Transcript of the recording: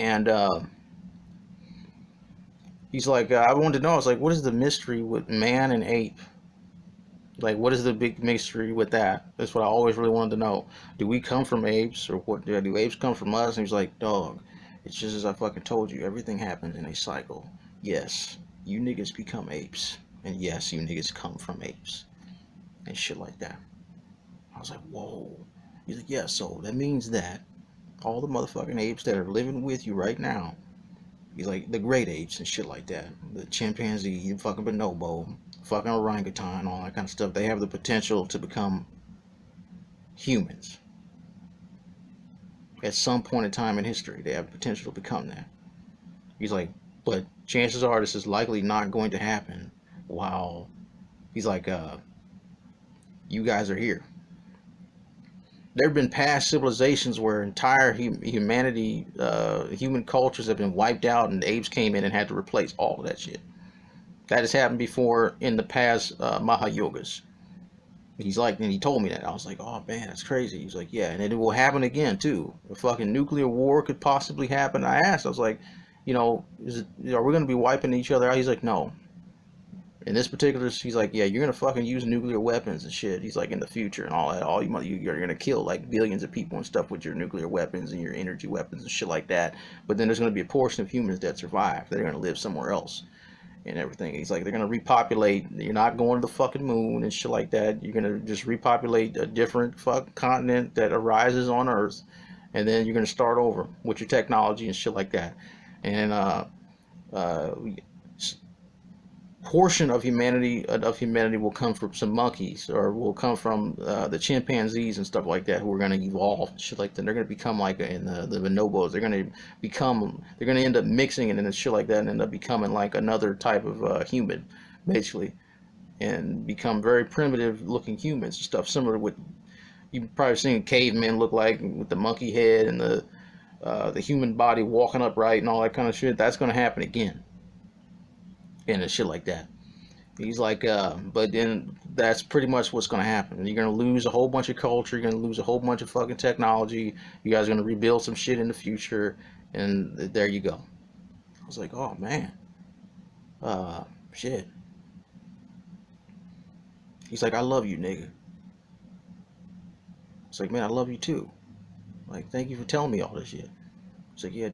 and uh, he's like, uh, I wanted to know. I was like, what is the mystery with man and ape? Like, what is the big mystery with that? That's what I always really wanted to know. Do we come from apes, or what? Do apes come from us? And he's like, dog, it's just as I fucking told you. Everything happens in a cycle. Yes, you niggas become apes, and yes, you niggas come from apes, and shit like that. I was like, whoa. He's like, yeah. So that means that all the motherfucking apes that are living with you right now. He's like the great apes and shit like that. The chimpanzee, fucking bonobo, fucking orangutan, all that kind of stuff. They have the potential to become humans. At some point in time in history, they have the potential to become that. He's like, but chances are this is likely not going to happen while he's like, uh, you guys are here there have been past civilizations where entire hum humanity, uh, human cultures have been wiped out, and the apes came in and had to replace all of that shit. That has happened before in the past uh, Mahayugas. He's like, and he told me that. I was like, oh man, that's crazy. He's like, yeah, and it will happen again too. A fucking nuclear war could possibly happen. I asked, I was like, you know, it, are we going to be wiping each other out? He's like, no, in this particular, he's like, yeah, you're gonna fucking use nuclear weapons and shit. He's like, in the future and all that, all you you're gonna kill like billions of people and stuff with your nuclear weapons and your energy weapons and shit like that. But then there's gonna be a portion of humans that survive. They're gonna live somewhere else and everything. He's like, they're gonna repopulate. You're not going to the fucking moon and shit like that. You're gonna just repopulate a different fuck continent that arises on Earth, and then you're gonna start over with your technology and shit like that. And uh, uh, portion of humanity of humanity will come from some monkeys or will come from uh, the chimpanzees and stuff like that who are going to evolve shit like that. They're going to become like in the, the bonobos. They're going to become they're going to end up mixing it and shit like that and end up becoming like another type of uh, human basically and become very primitive looking humans and stuff similar what you've probably seen cavemen look like with the monkey head and the uh, the human body walking upright and all that kind of shit. That's going to happen again and shit like that. He's like, uh, but then that's pretty much what's going to happen. You're going to lose a whole bunch of culture. You're going to lose a whole bunch of fucking technology. You guys are going to rebuild some shit in the future. And there you go. I was like, oh, man. Uh, shit. He's like, I love you, nigga. It's like, man, I love you too. Like, thank you for telling me all this shit. It's like, yeah.